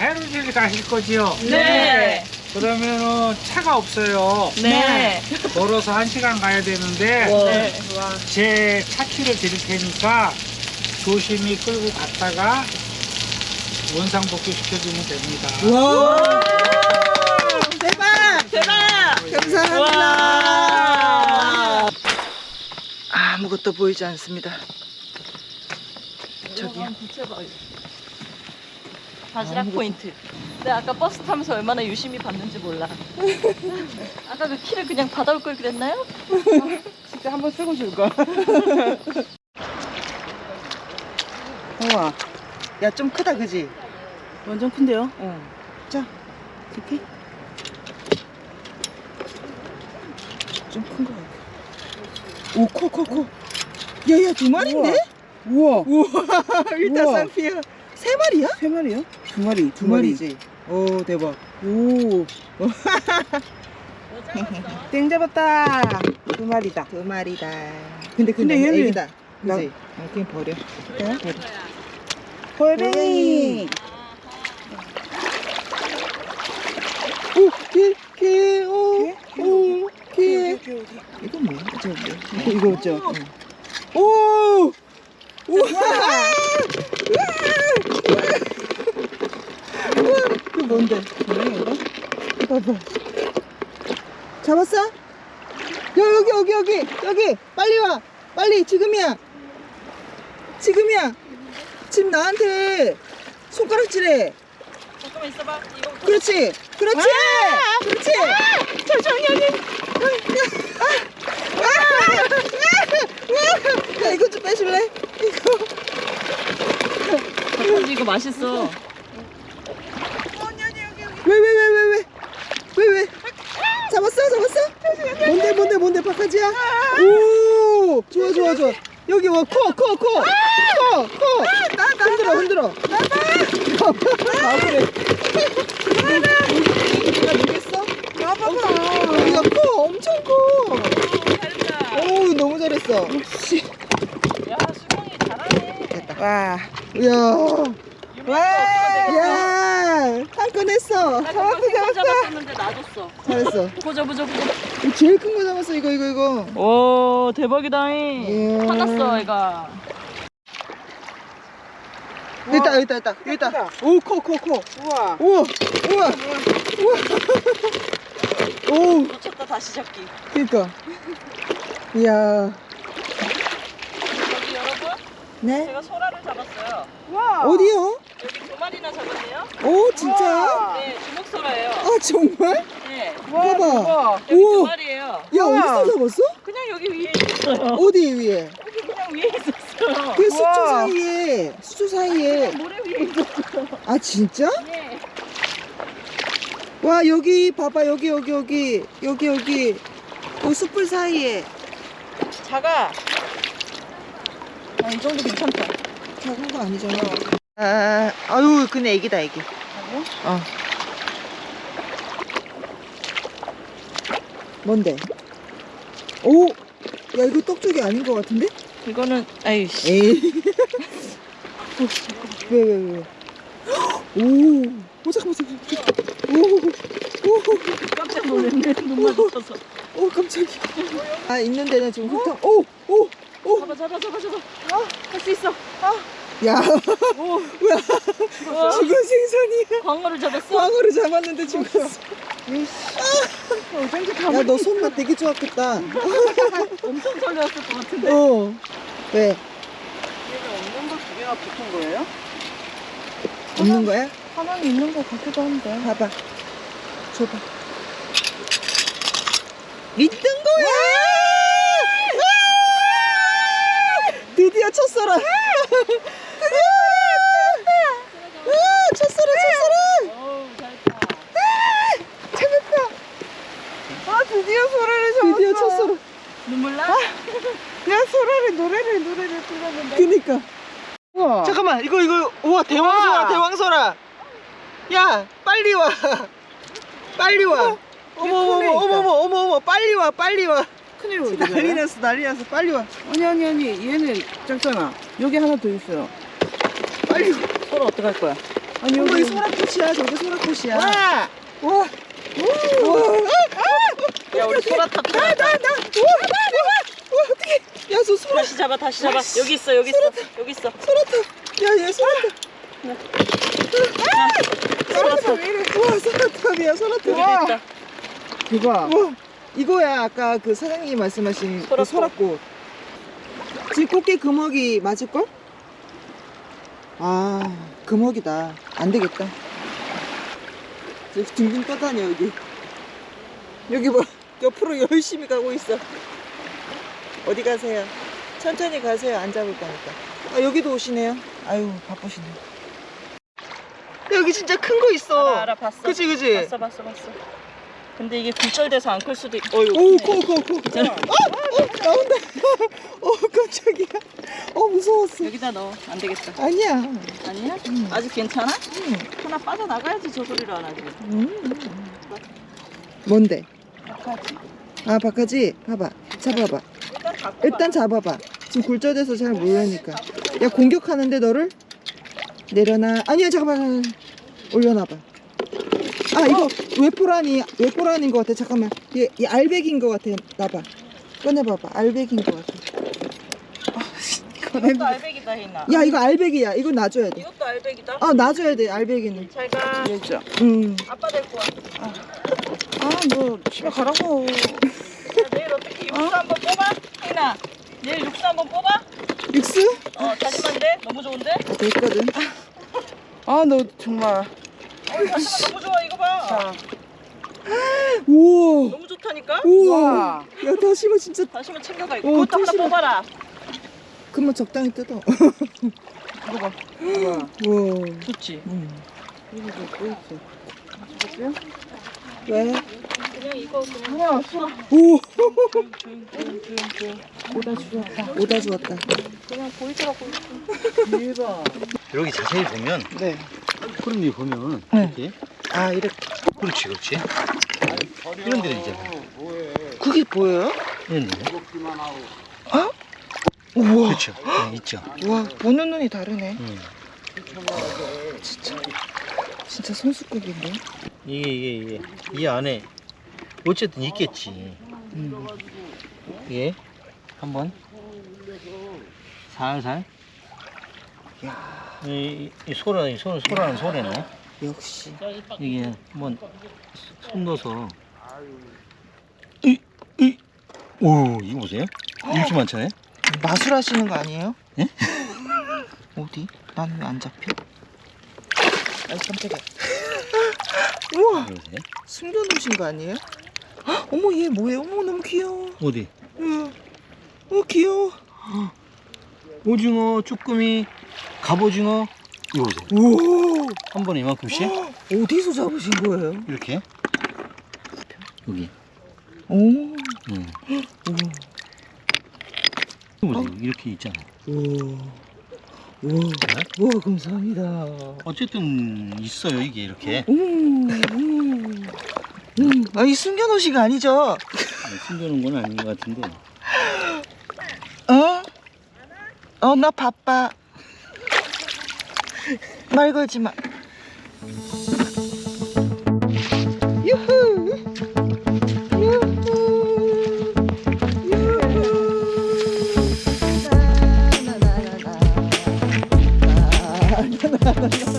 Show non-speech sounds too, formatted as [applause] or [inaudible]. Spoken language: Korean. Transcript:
가실 거지요? 네. 그러면은 차가 없어요. 네. 걸어서 한 시간 가야 되는데 네. 제 차키를 드릴 테니까 조심히 끌고 갔다가 원상 복귀 시켜주면 됩니다. 와 대박 대박! 감사합니다 와. 아무것도 보이지 않습니다 저기요 바지락 포인트. 내가 아까 버스 타면서 얼마나 유심히 봤는지 몰라. [laughs] 아까 그 키를 그냥 받아올 걸 그랬나요? [laughs] 진짜 한번 쓰고 줄 걸 [laughs] 우와 야 좀 크다 그지? 완전 큰데요? 자 이렇게 좀 큰 거 같아 오코코코 야야 두 마리인데? 우와 우와 일단. 쌍피야 세 마리야? 세 마리요? 두 마리 두 마리지 오 대박 오. [laughs] 땡 잡았다 두 마리다 두 마리다 근데 근데 얘는- 애기다 나- 그지? 어, 그냥 버려 네? 버려 홀뱅이 오 개 개 오 오개 어디, 어디, 어디. 이건 뭐야? 저 뭐야? [laughs] 이거, 이거 있죠? 응. 오! [laughs] 우와! 우와! 이거 뭔데? 뭐야 이거? 봐봐. 잡았어? 야 여기 여기 여기 여기 빨리 와 빨리 지금이야 지금이야 지금 나한테 손가락질해 잠깐만 있어봐. 이거 그렇지 그렇지 그렇지 천천히 언니 야 이거 좀 빼줄래? 이거 이거 맛있어. 왜 왜 왜 왜 왜? 왜 왜? 잡았어 잡았어? 뭔데 뭔데 뭔데 박하지야? 오! 좋아 좋아 좋아. 여기 와 코 코 코 코코 흔들어 흔들어. 나다 아 그래. 내가 누겠어 나봐봐 여기가 커. 엄청 커. 잘했다. 오 너무 잘했어. 야, 수경이 잘하네. 됐다. 와 이야 와! 야, 한건 했어. 잡았어, 잡았어. 잡았었는데 놔뒀어. 잘했어. 보자, 보자, 보자. 이거 제일 큰 거 잡았어, 이거, 이거, 이거. 오, 대박이다. 이야. 화났어, 얘가. 여기 있다, 여기 있다, 있다. 여기 있다. 오, 커, 커, 커. 우와 우와, 우와, 우와. 오, 놓쳤다, 다시 잡기. 그니까. 이야. 여기 여러분, 네? 제가 소라를 잡았어요. 우와 어디요? 여기 두 마리나 잡았네요. 오, 진짜? 우와. 네, 주먹소라예요. 아, 정말? 네, 우와, 봐봐. 우와. 여기 두 우와. 마리예요. 야, 우와. 어디서 잡았어? 그냥 여기 위에 있었어요. 어디 위에? 여기 그냥 위에 있었어요. 그 수초 우와. 사이에, 수초 사이에. 모래 위에 있었어요. 아, 진짜? 네. 와, 여기, 봐봐, 여기, 여기, 여기. 여기, 여기. 그 숯불 사이에. 작아. 아, 이 정도 괜찮다. 작은 거 아니잖아. 아, 아유, 근데 애기다, 애기. 어. 뭔데? 오! 야, 이거 떡쪽이 아닌 것 같은데? 이거는, 아이씨. 에이. [laughs] 어, 왜, 왜, 왜? 오! 오, 잠깐만, 잠깐만. 오! 오! 깜짝 놀랐네. 눈 마주쳐서. 오, 깜짝이야. 아, 있는 데는 지금 흙탕. 오! 오! 오! 잡아, 잡아, 잡아, 잡아. 할수 있어. 야, 오, 뭐야. 죽었어. 죽은 생선이야. 광어를 잡았어. 광어를 잡았는데 죽었어. 어쩐지 야, 너 손맛 되게 좋았겠다. [laughs] 엄청 설레었을 것 같은데. 어. 왜? 얘가 없는 거 두 개가 붙은 거예요? 없는 거야? 하나는 있는 거 같기도 한데 봐봐. 줘봐. 있는 거야! 드디어 첫소라! 첫소라, 첫소라! 어우, 잘했다. 잡았다! 아 드디어 소라를 잡았어 드디어 첫소라. 눈물 나? 야 소라를 노래를 불렀는데 그니까. 우와 잠깐만, 이거, 이거, 우와, 대왕소라, 우와. 대왕소라! 야, 빨리 와! 빨리 와! 어머, 어머, 어머, 있다. 어머, 어머, 어머, 빨리 와, 빨리 와! 큰일 난리? 났어, 난리 났어, 빨리 와! 아니 아니 아니 얘는 작잖아 여기 하나 더 있어요 빨리 와! 소라 어떡할 거야 아니 여기 소라꽃이야 저게 소라꽃이야 와! 와 와. 야 우리 소라 탑 나나 나. 와 어떻게 야저 소라 다시 잡아 다시 잡아. 여기 있어 여기 있어 여기 있어. 소라탑 야얘 소라탑 소라탑 왜 이래. 와 소라탑이야 소라탑 여기도 있다 대박. 와. 이거야 아까 그 사장님이 말씀하신 그 소라꽃. 소라꽃. 지금 꽃게 금어기 맞을걸? 아 금어기다. 안 되겠다. 저기 둥둥 떠다녀 여기. 여기 뭐 옆으로 열심히 가고 있어 어디 가세요? 천천히 가세요 안 잡을 거니까 아 여기도 오시네요 아유 바쁘시네 여기 진짜 큰 거 있어 알아 알아 봤어 그치 그치 봤어 봤어 봤어 근데 이게 굴절돼서 안 클 수도 있 어이구 오. 커, 커, 커. 어, 어, 나온다. [laughs] 어, 깜짝이야. 어, 무서웠어. 여기다 넣어 안 되겠다 아니야. 아니야? 음. 아직 괜찮아? 응. 하나 빠져나가야지 저 소리를 안 하지 음. 뭔데? 아, 바카지? 봐봐. 잡아봐. 일단 잡아봐. 지금 굴절돼서 잘 모르니까. 야, 공격하는데 너를? 내려놔. 아니야, 잠깐만. 올려놔봐. 아, 이거 외포란이, 외포란인 것 같아. 잠깐만. 얘, 얘 알백인 것 같아. 놔봐. 꺼내봐봐. 알백인 것 같아. 이것도 알백이다 혜인아 야, 이거 알백이야. 이거 놔줘야 돼. 이것도 알백이다 아, 놔줘야 돼. 알백이는. 잘가 진짜. 응. 아빠 데리고 와 아, 너 집에 가라고. 야, 내일 어떻게 육수 한번 뽑아? 혜인아 내일 육수 한번 뽑아? 육수? 어 돼? 너무 좋은데? 아, 됐거든. 아, 너 정말. 어 다시만 너무 좋아 이거 봐 자, 우와. 너무 좋다니까? 우와. 와. 야, 다시마 진짜. 다시만 챙겨가 오, 그것도 하나 다시마. 뽑아라 그만 적당히 뜯어. 이거 봐. [gasps] 우와. 좋지 응. 이거 또 있어. 왜? 그냥 이거 그냥 소라. 오. 오다 주웠다. 오다 주웠다. 그냥 보이더라고 대박. 여기 자세히 보면 네. 푸른이 보면 네. 이렇게 아, 이렇게. 그렇지 그렇지 이런 데들 있잖아 그게 보여요? 이런 데 우와. 그렇죠 네, 있죠 와, 보는 눈이 다르네. 음. 진짜. 진짜 손수국인데? 이게 이게 이게 이 안에 어쨌든 있겠지 음. 이게 한번 살살 이, 이 소라 이 소, 소라는 소래네 역시. 이게 한번 손 넣어서 이, 이, 오 이거 보세요 이렇게 많잖아요 마술하시는 거 아니에요? 예? 어디? 난 왜 안 잡혀? 아이 깜짝이야. 우와, 보세요 숨겨놓으신 거 아니에요? 헉, 어머 얘 뭐예요? 어머 너무 귀여워. 어디 우와. 어 귀여워. 오징어 쭈꾸미 갑오징어 이거 보세요 오. 한 번에 이만큼씩 어디서 잡으신 거예요? 이렇게 여기 오. 응. 이거 보세요 이렇게 있잖아 우와. 우와. 우와 감사합니다. 어쨌든 있어요 이게 이렇게 음. 음. 음. 아니 숨겨놓으신 거 아니죠? 아니, 숨겨놓은 건 아닌 것 같은데 어? 어, 나 바빠. 말 걸지 마. [laughs] 나